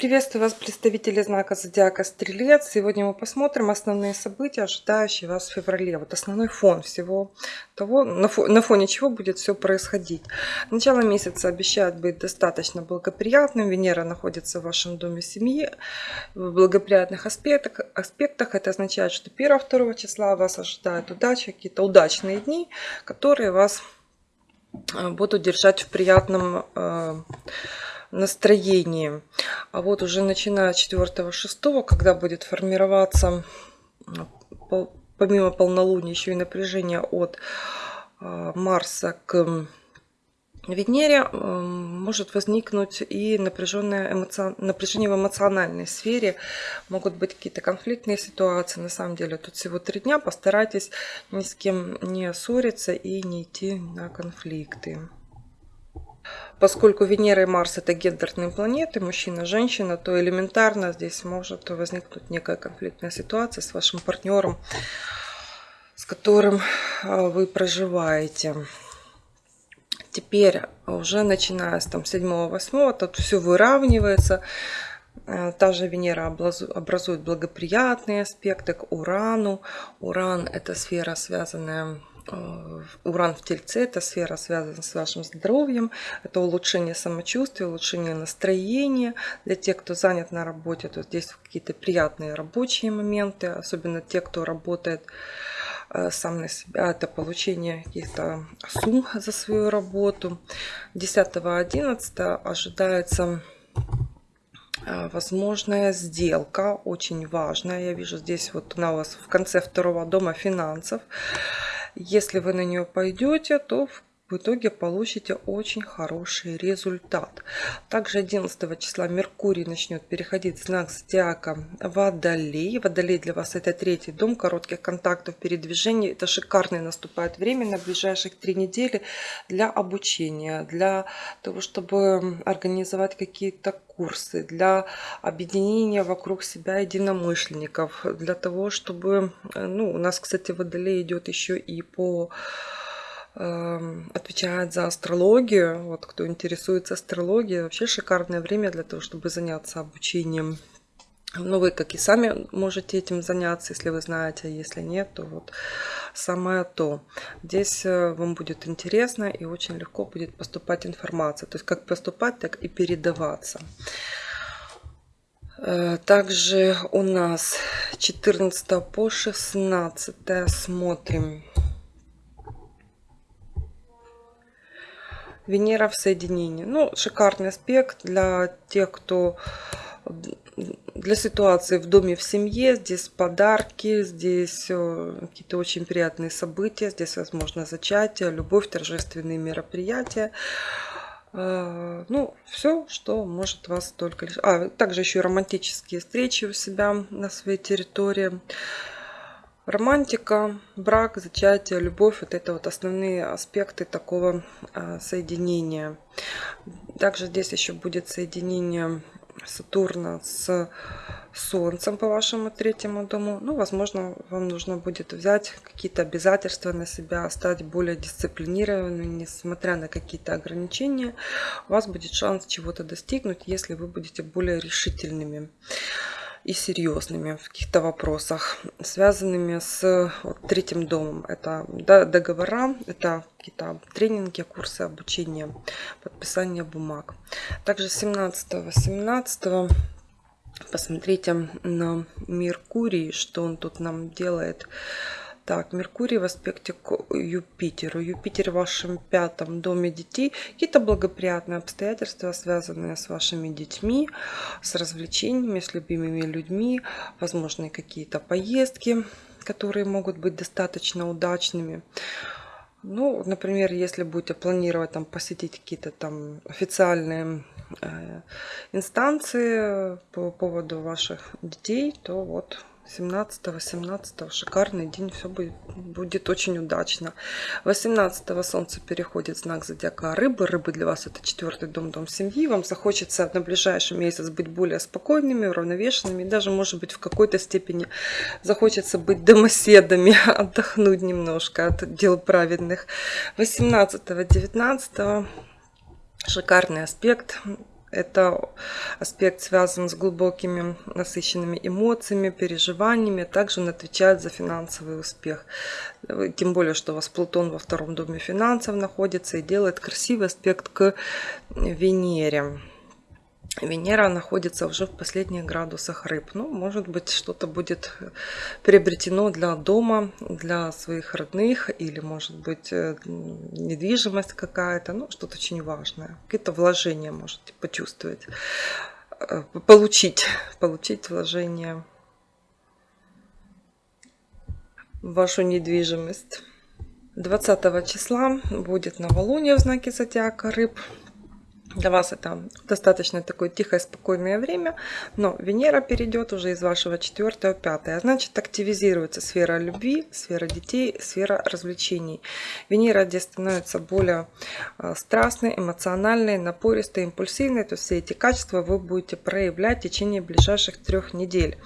Приветствую вас, представители знака Зодиака Стрелец. Сегодня мы посмотрим основные события, ожидающие вас в феврале. Вот основной фон всего того, на, фоне чего будет все происходить. Начало месяца обещает быть достаточно благоприятным. Венера находится в вашем доме семьи в благоприятных аспектах. аспектах. Это означает, что 1-2 числа вас ожидает удача, какие-то удачные дни, которые вас э, будут держать в приятном настроении. А вот уже начиная 4-6, когда будет формироваться помимо полнолуния еще и напряжение от а, Марса к Венере может возникнуть и напряженное эмоци... напряжение в эмоциональной сфере. Могут быть какие-то конфликтные ситуации. На самом деле тут всего три дня. Постарайтесь ни с кем не ссориться и не идти на конфликты. Поскольку Венера и Марс это гендерные планеты, мужчина, женщина, то элементарно здесь может возникнуть некая конфликтная ситуация с вашим партнером, с которым а, вы проживаете. Теперь уже начиная с там 7-8, тут все выравнивается. Э, та же Венера образует благоприятные аспекты к Урану. Уран это сфера, связанная уран в Тельце – это сфера, связана с вашим здоровьем, это улучшение самочувствия, улучшение настроения. Для тех, кто занят на работе, то здесь какие-то приятные рабочие моменты, особенно те, кто работает э, сам на себя, это получение каких-то сумм за свою работу. 10-11 ожидается э, возможная сделка, очень важная. Я вижу здесь вот она у вас в конце второго дома финансов. Если вы на нее пойдете, то в итоге получите очень хороший результат. Также 11 числа Меркурий начнет переходить в знак зодиака Водолей. Водолей для вас это третий дом коротких контактов, передвижений. Это шикарное наступает время на ближайших три недели для обучения, для того, чтобы организовать какие-то курсы, для объединения вокруг себя единомышленников, для того, чтобы, ну, у нас, кстати, Водолей идет еще и по отвечает за астрологию. Вот кто интересуется астрологией, вообще шикарное время для того, чтобы заняться обучением. Ну, вы как и сами можете этим заняться, если вы знаете, а если нет, то вот самое то. Здесь э, вам будет интересно и очень легко будет поступать информация. То есть как поступать, так и передаваться. Э, также у нас 14 по 16 смотрим Венера в соединении. Ну, шикарный аспект для тех, кто для ситуации в доме, в семье. Здесь подарки, здесь э, какие-то очень приятные события, здесь возможно зачатие, любовь, торжественные мероприятия. Э, ну, все, что может вас только лишь... А, также еще и романтические встречи у себя на своей территории. Романтика, брак, зачатие, любовь – вот это вот основные аспекты такого а, соединения. Также здесь еще будет соединение Сатурна с Солнцем по вашему третьему дому. Ну, возможно, вам нужно будет взять какие-то обязательства на себя, стать более дисциплинированным, несмотря на какие-то ограничения. У вас будет шанс чего-то достигнуть, если вы будете более решительными и серьезными в каких-то вопросах, связанными с вот, третьим домом. Это договора, это какие-то тренинги, курсы обучения, подписание бумаг. Также 17-18 посмотрите на Меркурий, что он тут нам делает. Так, Меркурий в аспекте к Юпитеру. Юпитер в вашем пятом доме детей. Какие-то благоприятные обстоятельства, связанные с вашими детьми, с развлечениями, с любимыми людьми, возможно, какие-то поездки, которые могут быть достаточно удачными. Ну, например, если будете планировать там посетить какие-то там официальные э, инстанции по поводу ваших детей, то вот 17-18 шикарный день, все будет, очень удачно. 18 солнце переходит в знак зодиака рыбы. Рыбы для вас это четвертый дом, дом семьи. Вам захочется на ближайший месяц быть более спокойными, уравновешенными. Даже, может быть, в какой-то степени захочется быть домоседами, отдохнуть немножко от дел праведных. 18-19 шикарный аспект Это аспект связан с глубокими насыщенными эмоциями, переживаниями. Также он отвечает за финансовый успех. Тем более, что у вас Плутон во втором доме финансов находится и делает красивый аспект к Венере. Венера находится уже в последних градусах рыб. Ну, может быть, что-то будет приобретено для дома, для своих родных, или, может быть, э, недвижимость какая-то, ну, что-то очень важное. Какие-то вложения можете почувствовать, э, получить, получить вложения в вашу недвижимость. 20 числа будет новолуние в знаке зодиака рыб. Для вас это достаточно такое тихое, спокойное время, но Венера перейдет уже из вашего 4 в 5. А значит, активизируется сфера любви, сфера детей, сфера развлечений. Венера здесь становится более а, страстной, эмоциональной, напористой, импульсивной. То есть все эти качества вы будете проявлять в течение ближайших трех недель.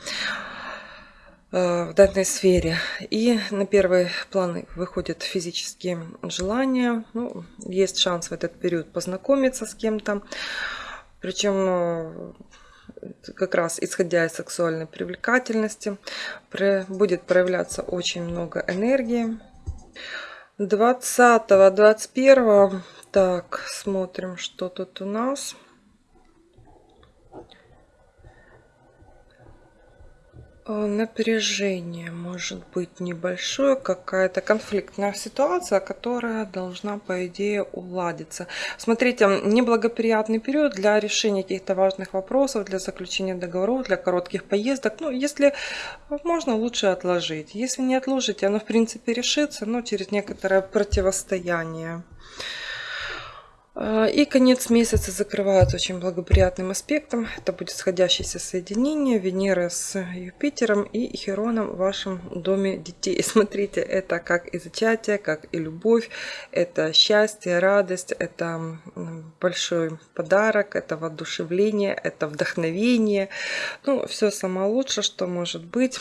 Э, в данной сфере. И на первый план выходят физические желания. Ну, есть шанс в этот период познакомиться с кем-то. Причем э, как раз исходя из сексуальной привлекательности будет проявляться очень много энергии. 20-21 так смотрим что тут у нас напряжение может быть небольшое, какая-то конфликтная ситуация, которая должна, по идее, уладиться. Смотрите, неблагоприятный период для решения каких-то важных вопросов, для заключения договоров, для коротких поездок. Ну, если можно, лучше отложить. Если не отложить, оно, в принципе, решится, но через некоторое противостояние. А, и конец месяца закрывают очень благоприятным аспектом. Это будет сходящееся соединение Венеры с Юпитером и Хероном в вашем доме детей. Смотрите, это как и зачатие, как и любовь. Это счастье, радость, это большой подарок, это воодушевление, это вдохновение. Ну, все самое лучшее, что может быть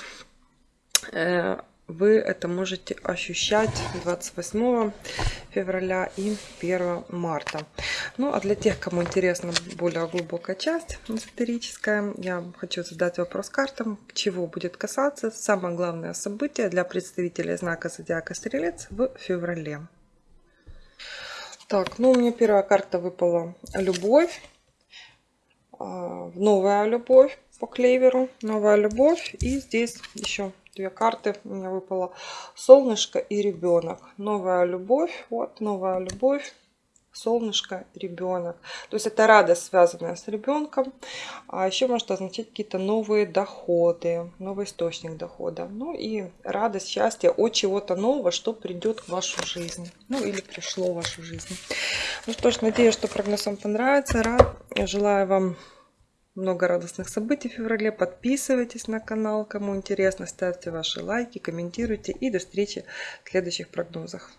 э, вы это можете ощущать 28 февраля и 1 марта. Ну а для тех, кому интересна более глубокая часть эзотерическая, я хочу задать вопрос картам, чего будет касаться самое главное событие для представителей знака Зодиака Стрелец в феврале. Так, ну у меня первая карта выпала любовь. А, новая любовь по клеверу. Новая любовь. И здесь еще две карты у меня выпало. Солнышко и ребенок новая любовь вот новая любовь солнышко ребенок то есть это радость связанная с ребенком а еще может означать какие-то новые доходы новый источник дохода. Ну и радость счастье от чего-то нового что придет в вашу жизнь. Ну или пришло в вашу жизнь. Ну что ж надеюсь что прогноз вам понравится. Рад желаю вам много радостных событий в феврале. Подписывайтесь на канал, кому интересно, ставьте ваши лайки, комментируйте и до встречи в следующих прогнозах.